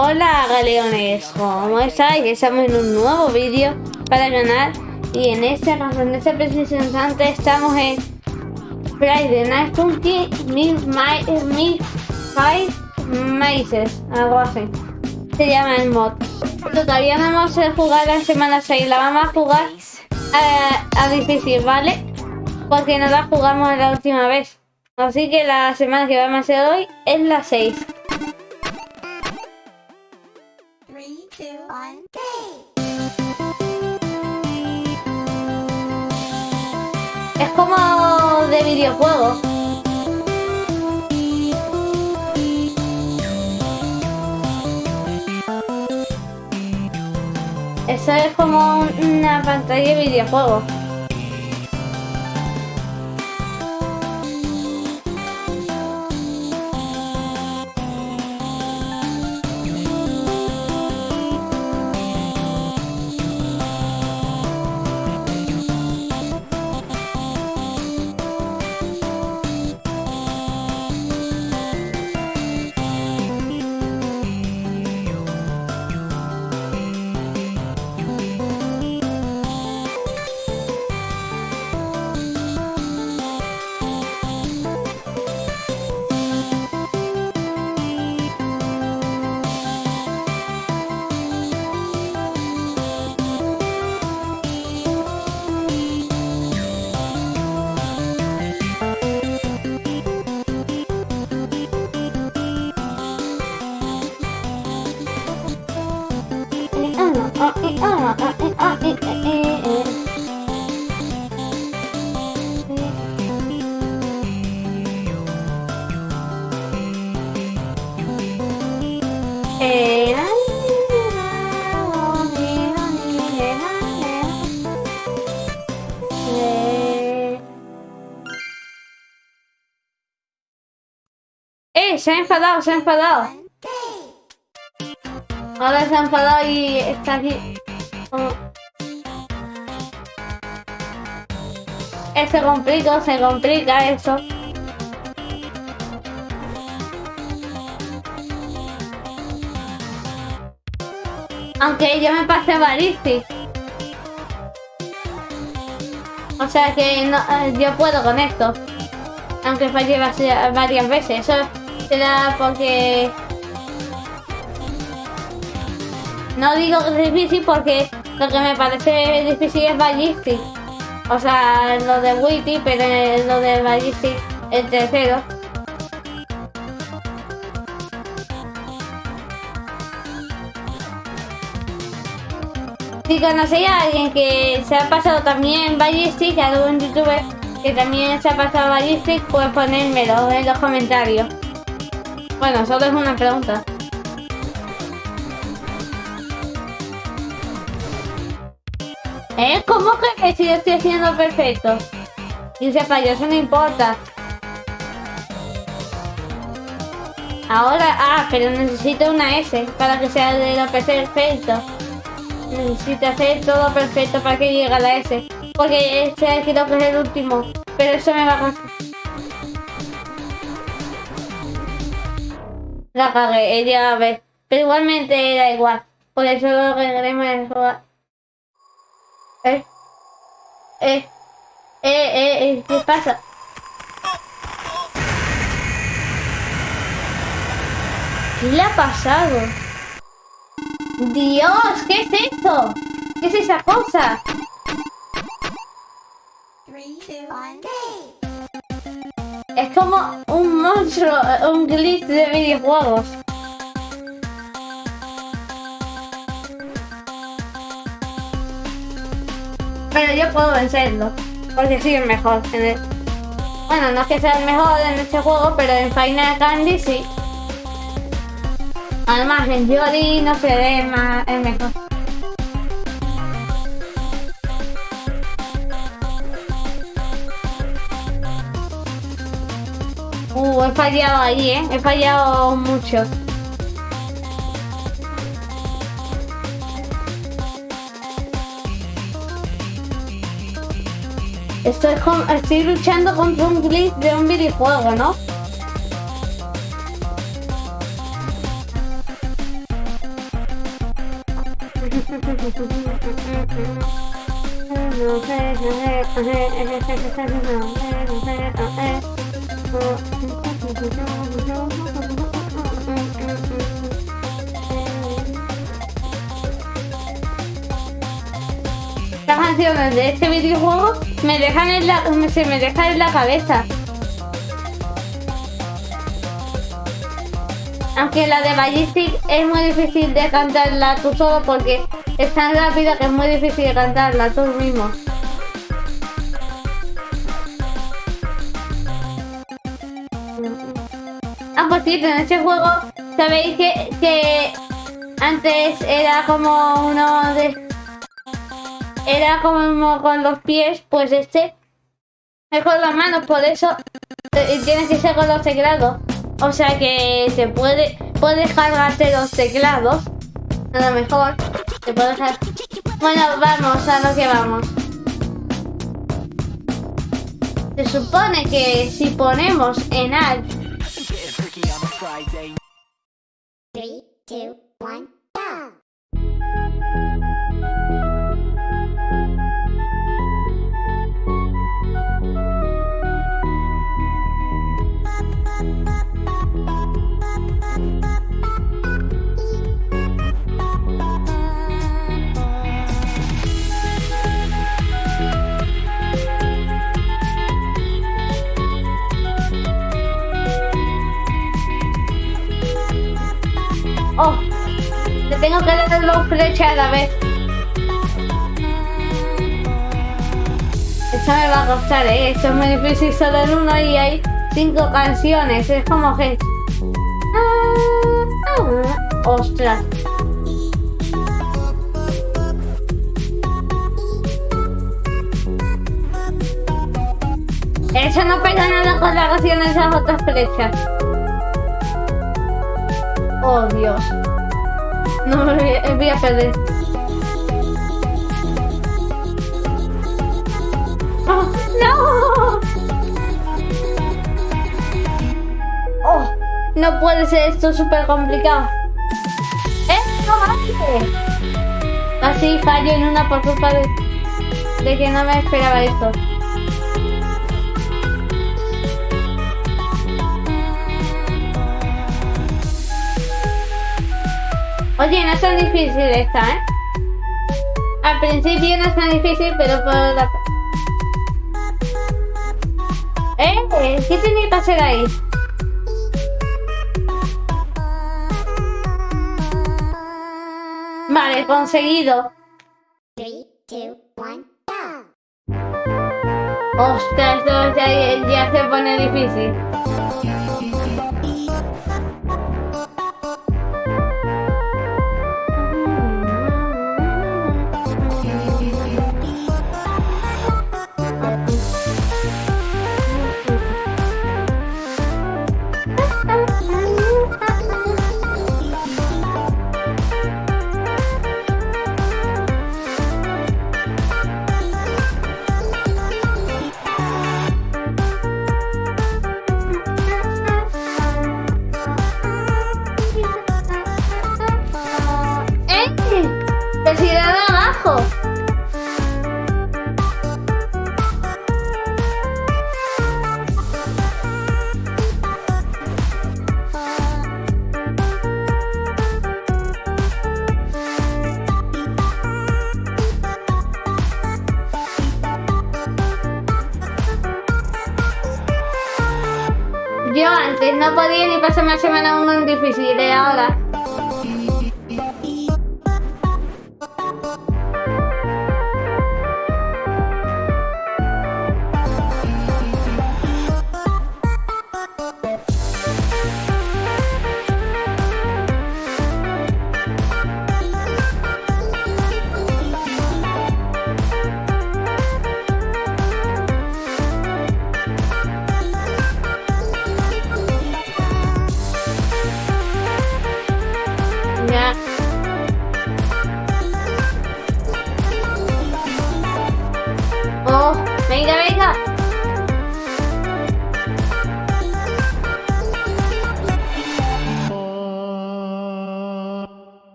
Hola galeones, ¿cómo estáis? Estamos en un nuevo vídeo para el y en este, en este preciso instante estamos en Friday Night Funky Mil Five Mazes, algo así. Se llama el mod. Todavía no vamos a jugar la semana 6, la vamos a jugar a, a difícil, ¿vale? Porque no la jugamos la última vez. Así que la semana que vamos a hacer hoy es la 6. Es como de videojuego. Eso es como una pantalla de videojuego. Se ha enfadado, se ha enfadado. Ahora se ha enfadado y está aquí. Se complica, se complica eso. Aunque yo me pasé Ballistic. O sea que eh, yo puedo con esto. Aunque fallé varias veces. Eso será porque... No digo que es difícil porque lo que me parece difícil es Ballistic. O sea, lo de Witty, pero lo de Ballistic el tercero. Si conocéis a alguien que se ha pasado también Ballistic, algún youtuber que también se ha pasado Ballistic, pues ponérmelo en los comentarios. Bueno, solo es una pregunta. ¿Eh? ¿Cómo que si yo estoy haciendo perfecto? Dice eso no importa. Ahora, ah, pero necesito una S para que sea de lo perfecto. Necesito hacer todo perfecto para que llegue a la S. Porque este creo que es el último. Pero eso me va a costar. La cagué, ella a ver. Pero igualmente era igual. Por eso lo a jugar. Eh. Eh. Eh, eh, eh. ¿Qué pasa? ¿Qué le ha pasado? ¡Dios! ¿Qué es esto? ¿Qué es esa cosa? Es como un monstruo, un glitch de videojuegos. Pero yo puedo vencerlo. Porque soy el mejor. Bueno, no es que sea el mejor en este juego, pero en Final Candy sí. Además, en Yori no se ve más el mejor. fallado ahí. ¿eh? He fallado mucho. Estoy, estoy luchando contra un glitch de un videojuego, ¿no? canciones de este videojuego me dejan en la, se me dejan en la cabeza. Aunque la de Ballistic es muy difícil de cantarla tú solo porque es tan rápida que es muy difícil de cantarla tú mismo. Ah, pues sí, en este juego sabéis que, que antes era como uno de... Era como con los pies, pues este es con las manos, por eso eh, tienes que ser con los teclados. O sea que se puede, puedes cargarte los teclados. A lo mejor te puedo dejar. Bueno, vamos a lo que vamos. Se supone que si ponemos en alt 3, 2, 1, tengo que dar dos flechas a la vez. Esto me va a costar, ¿eh? Esto es muy difícil solo en uno y hay cinco canciones. Es como que... Ah, ah, ¡Ostras! Eso no pega nada con la canción de esas otras flechas. Oh, Dios. No voy a, perder. ¡Oh, ¡No! ¡Oh! No puede ser esto súper complicado. ¡Eh! ¡No! Casi fallo en una por culpa de, de que no me esperaba esto. Oye, no es tan difícil esta, ¿eh? Al principio no es tan difícil, pero por la... ¿Eh? ¿Qué tenía que hacer ahí? Vale, conseguido. 3, 2, 1, go! Ostras, ya, ya se pone difícil. ¡Te de abajo! Yo antes no podía ni pasarme la semana en difícil, y ahora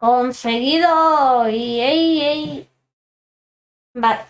Conseguido. Y, ey, ey. Vale.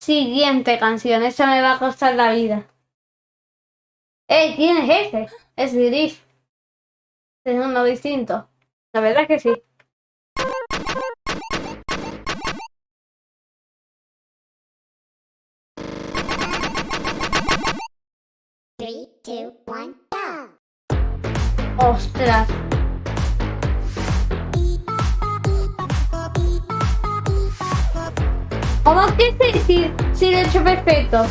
Siguiente canción. Esta me va a costar la vida. ¡Eh! ¿Quién es este? Es Gris. Es uno distinto. La verdad es que sí. Three, two, one, go! ¡Ostras! ¿Cómo que si, si, si lo he hecho perfecto?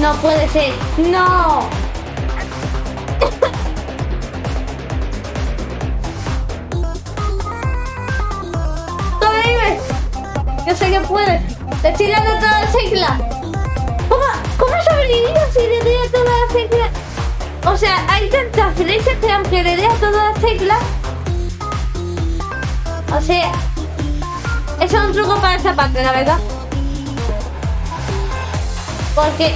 No puede ser. ¡No! ¡Sobrevives! Yo sé que puedes. Te estoy dando toda la sigla. ¿Cómo, cómo sobrevivido si le doy a toda la sigla? O sea, hay tantas flechas que aunque le dé a toda la sigla... O sea... Eso es un truco para esa parte, la verdad. Porque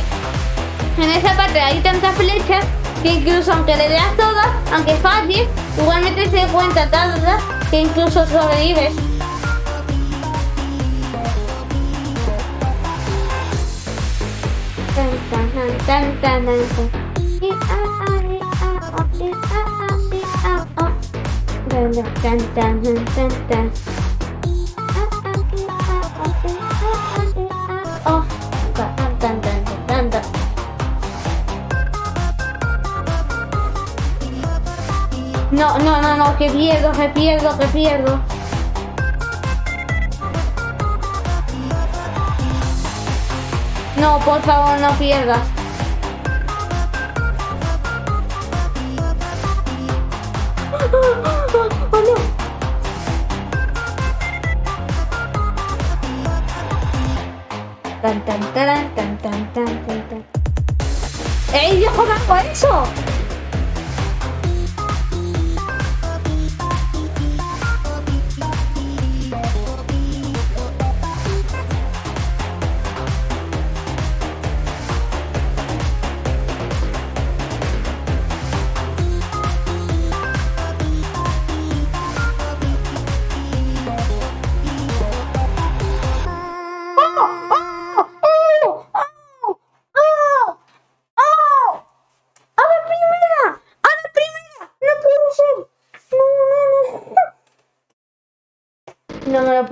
en esa parte hay tantas flechas que incluso aunque le das todas, aunque falles, igualmente se cuenta tantas que incluso sobrevives. No, no, no, no, que pierdo, que pierdo, que pierdo. No, por favor, no pierdas. Tan, tan, tan, tan. ¡Ey, yo eso!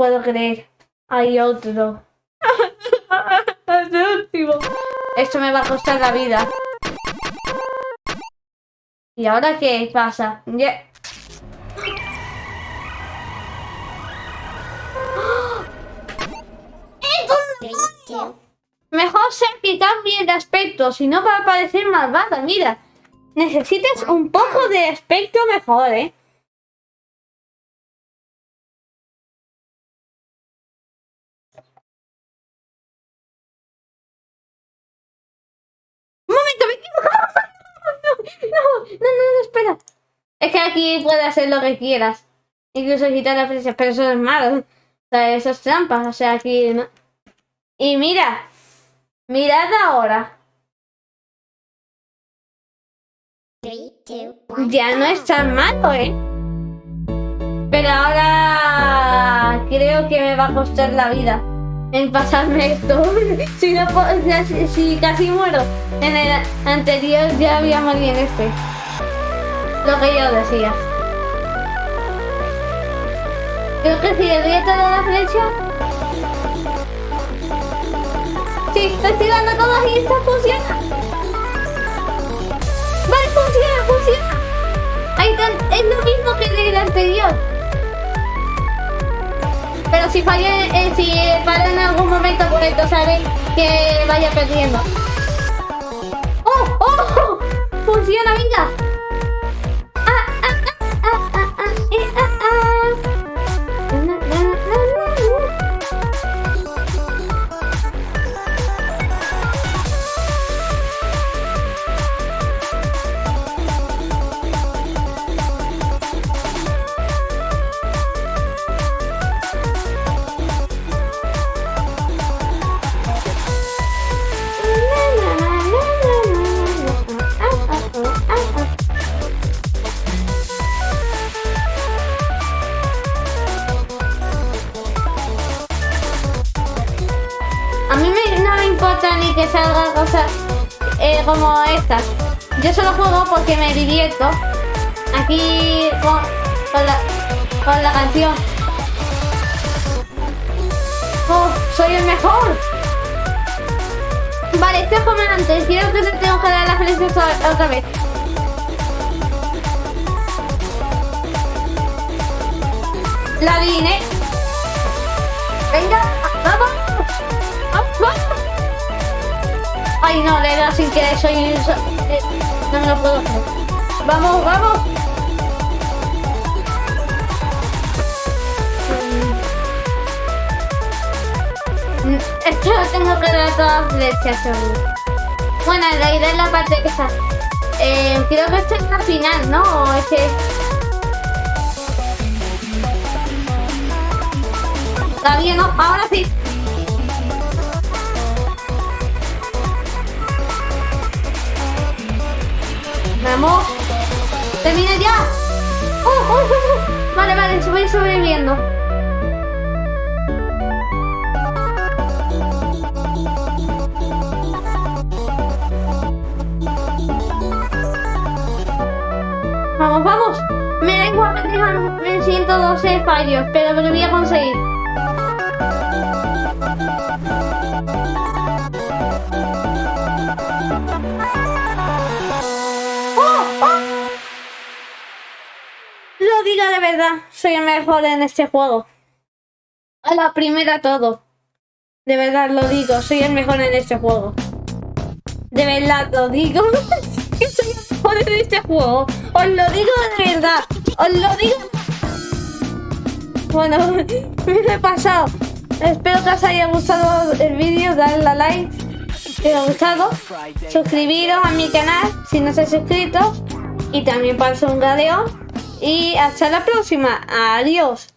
Puedo creer. Hay otro. El último. Esto me va a costar la vida. ¿Y ahora qué pasa? Mejor ser que cambie de aspecto, si no va a parecer malvada, mira. Necesitas un poco de aspecto mejor, ¿eh? Aquí puedes hacer lo que quieras. Incluso quitar las flechas, pero eso es malo. O sea. O sea, aquí no. Y mira, mirad ahora. Ya no es tan malo, ¿eh? Pero ahora creo que me va a costar la vida en pasarme esto. si, no, si, si casi muero en el anterior, ya había morido en este. Lo que yo decía. Creo que si doy a toda la flecha. Sí, estoy dando todas y esta funciona. Vale, funciona, funciona. Ahí tan- es lo mismo que el del anterior. Pero si falla, eh, si para en algún momento, pues entonces sabe que vaya perdiendo. ¡Oh! ¡Oh! ¡Funciona, venga! Como estas. Yo solo juego porque me divierto. Aquí con, con la, con la canción. ¡Oh, soy el mejor! Vale, esto es como antes. Creo que te tengo que dar flechas o- otra vez. La adiviné. Venga, vamos. ¡Vamos! Ay, no, le he dado sin querer. Soy... so- eh, no lo puedo hacer. Vamos, vamos. Mm, Esto lo tengo dar todas las flechas, seguro. Bueno, en realidad es la parte que está. Eh, creo que esta es la final, ¿no? O es que... Todavía no, ahora sí. Vamos. Termina ya. ¡Oh, oh, oh, oh! Vale, vale, voy sobreviviendo. Vamos, vamos. Me da igual tengan 112 fallos, pero me lo voy a conseguir. De verdad, soy el mejor en este juego. A la primera todo. De verdad lo digo, soy el mejor en este juego. De verdad lo digo. soy el mejor en este juego. Os lo digo de verdad. Os lo digo. Bueno, me he pasado. Espero que os haya gustado el vídeo. Dadle a like si os ha gustado. Suscribiros a mi canal si no estáis suscritos. Y también para un gadeo. Y hasta la próxima. Adiós.